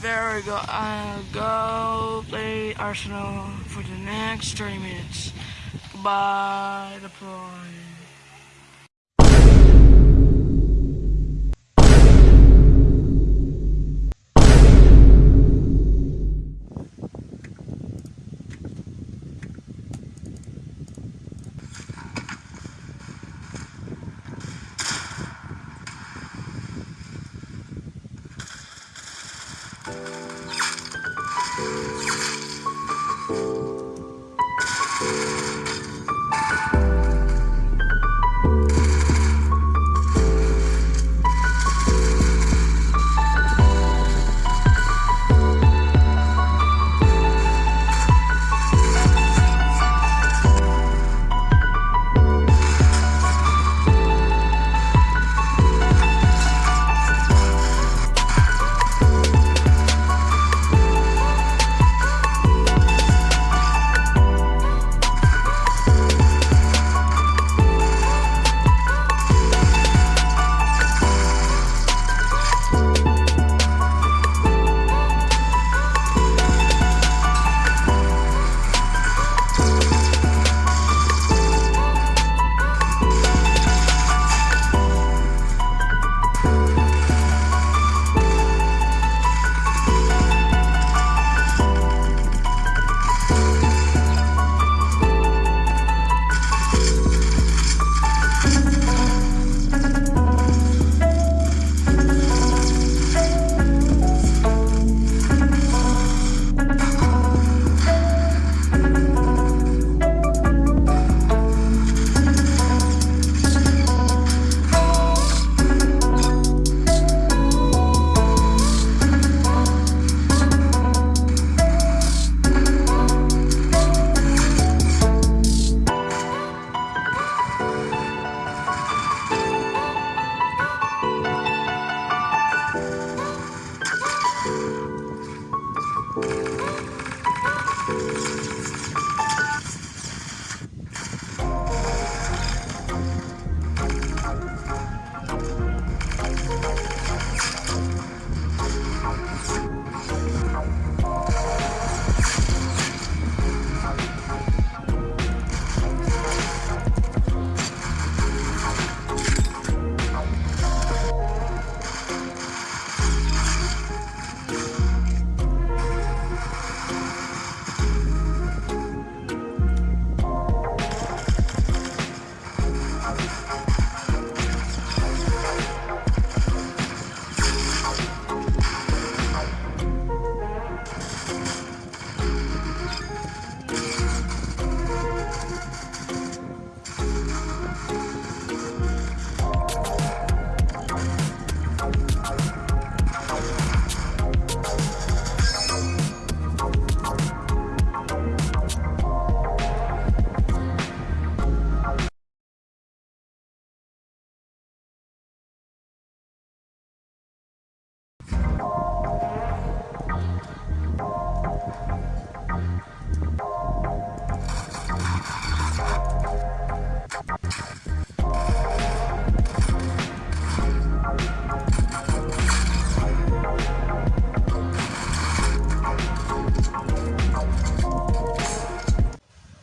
Very good. Uh, go play Arsenal for the next 30 minutes. The pro.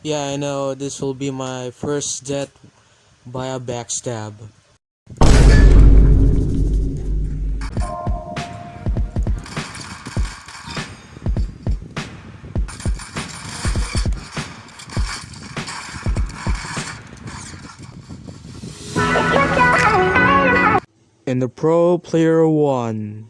Yeah, I know this will be my first death by a backstab. And the Pro Player won.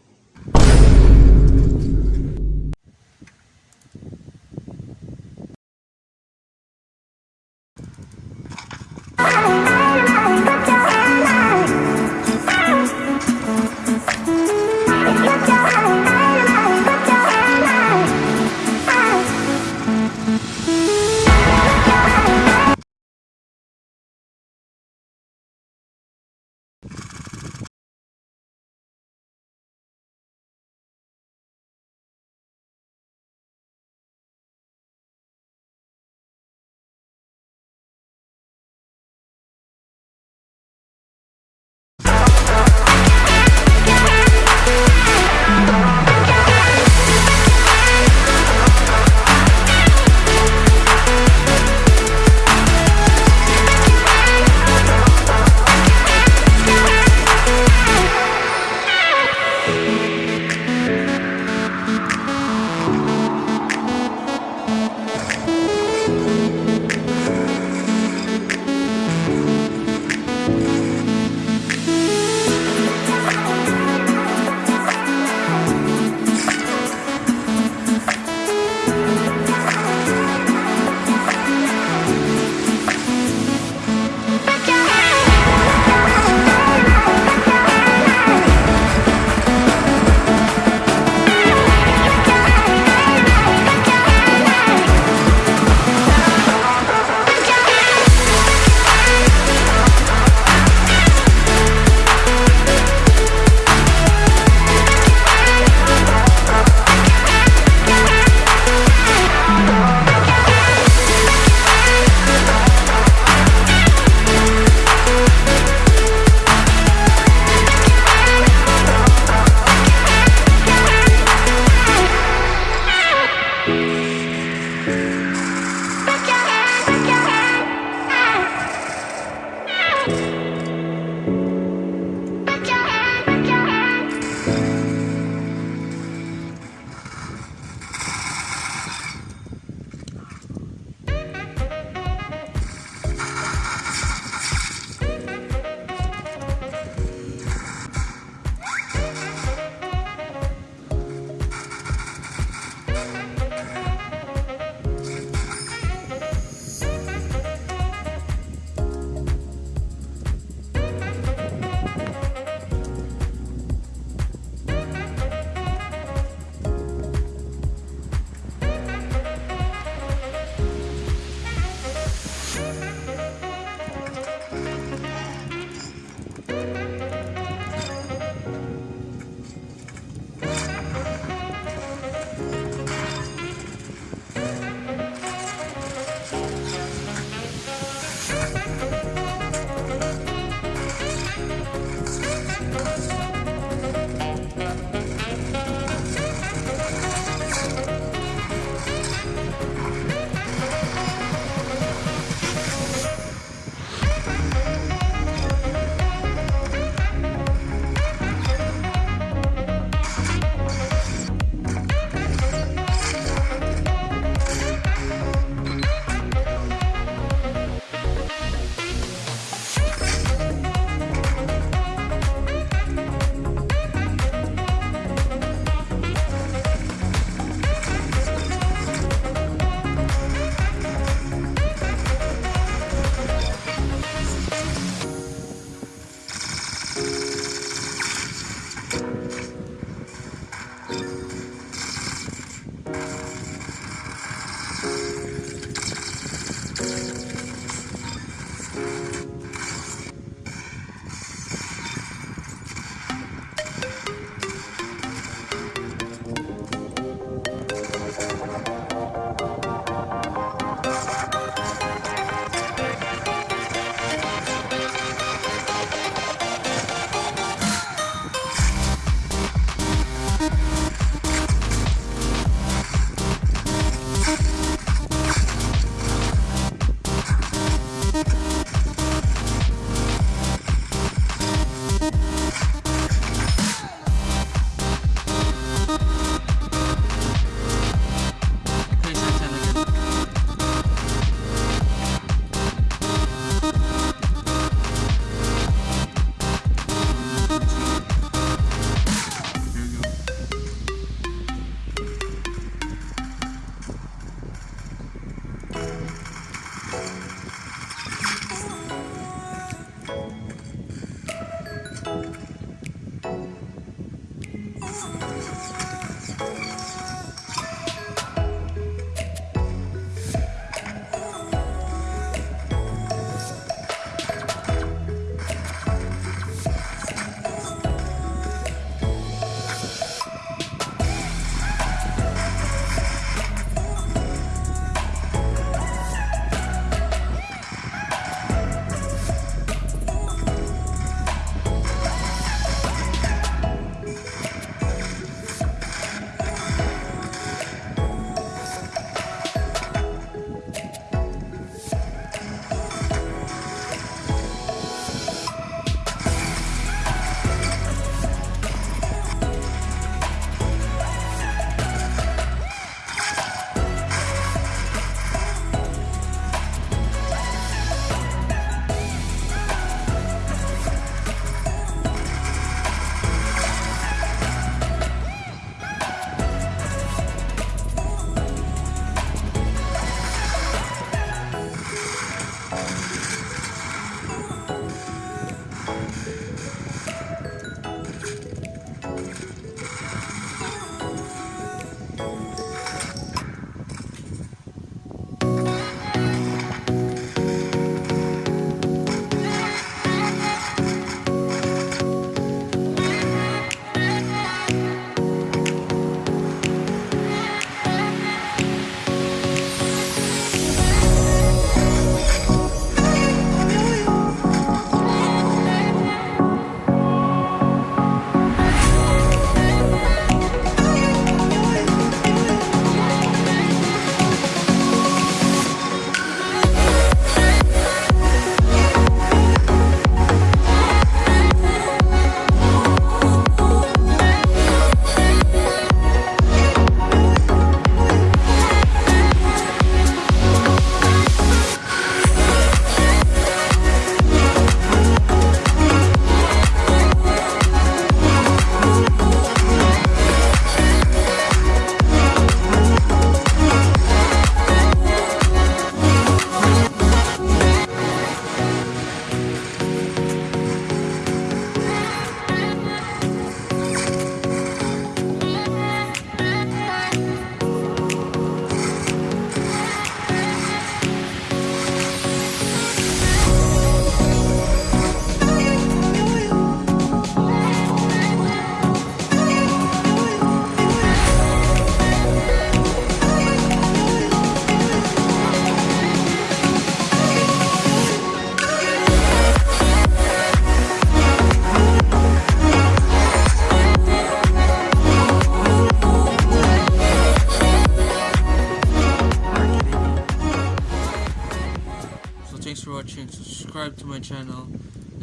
Channel,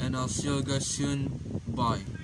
and I'll see you guys soon. Bye.